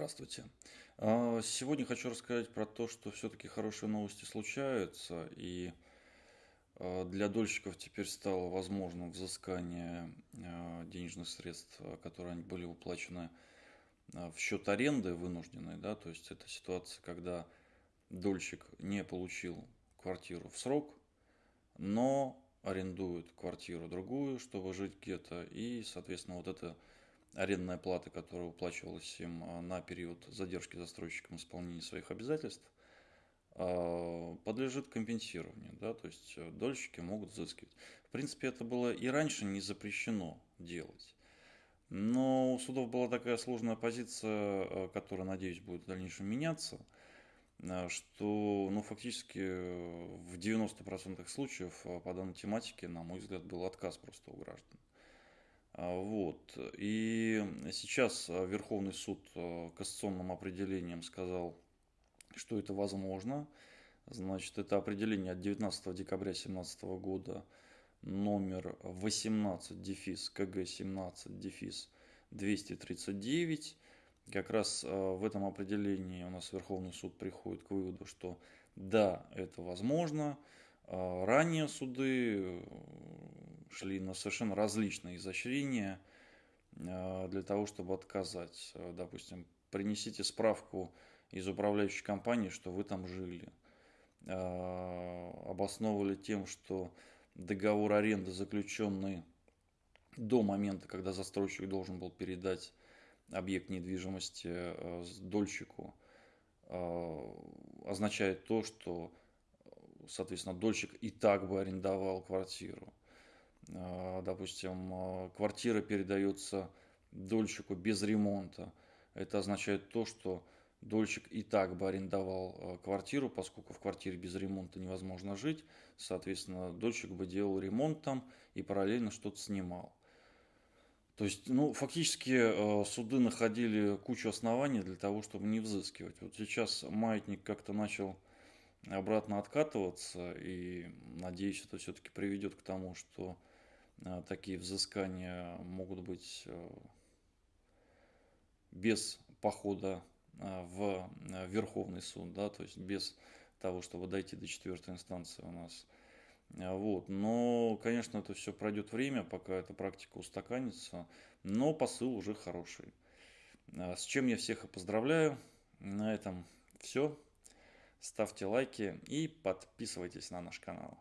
Здравствуйте. А, Сегодня хочу рассказать про то, что все-таки хорошие новости случаются, и а, для дольщиков теперь стало возможным взыскание а, денежных средств, которые были уплачены в счет аренды вынужденной, да, то есть это ситуация, когда дольщик не получил квартиру в срок, но арендует квартиру другую, чтобы жить где-то, и, соответственно, вот это арендная плата, которая уплачивалась им а, на период задержки застройщиком исполнения своих обязательств, а, подлежит компенсированию, да, то есть э, дольщики могут взыскивать. В принципе, это было и раньше не запрещено делать. Но у судов была такая сложная позиция, э, которая, надеюсь, будет в дальнейшем меняться, э, что ну, фактически в 90% случаев по данной тематике, на мой взгляд, был отказ просто у граждан. А, вот. И сейчас а, Верховный суд а, кассационным определением сказал, что это возможно. Значит, это определение от 19 декабря 2017 года номер 18 дефис КГ 17 дефис 239. Как раз в этом определении у нас Верховный суд приходит к выводу, что да, это возможно, ранее суды э, шли на совершенно различные изощрения а, для того, чтобы отказать. Э, допустим, принесите справку из управляющей компании, что вы там жили. А, обосновывали тем, что договор аренды, заключенный до момента, когда застройщик должен был передать объект недвижимости э, дольщику, означает то, что соответственно, дольщик и так бы арендовал квартиру. А, допустим, а, квартира передается дольщику без ремонта. Это означает то, что дольщик и так бы арендовал а, квартиру, поскольку в квартире без ремонта невозможно жить. Соответственно, дольщик бы делал ремонт там и параллельно что-то снимал. То есть, ну, фактически суды находили кучу оснований для того, чтобы не взыскивать. Вот сейчас маятник как-то начал обратно откатываться, и надеюсь, это все-таки приведет к тому, что э, такие взыскания могут быть э, без похода э, в Верховный суд, да, то есть без того, чтобы дойти до четвертой инстанции у нас. Вот. Но, конечно, это все пройдет время, пока эта практика устаканится, но посыл уже хороший. С чем я всех и поздравляю. На этом все. Ставьте лайки и подписывайтесь на наш канал.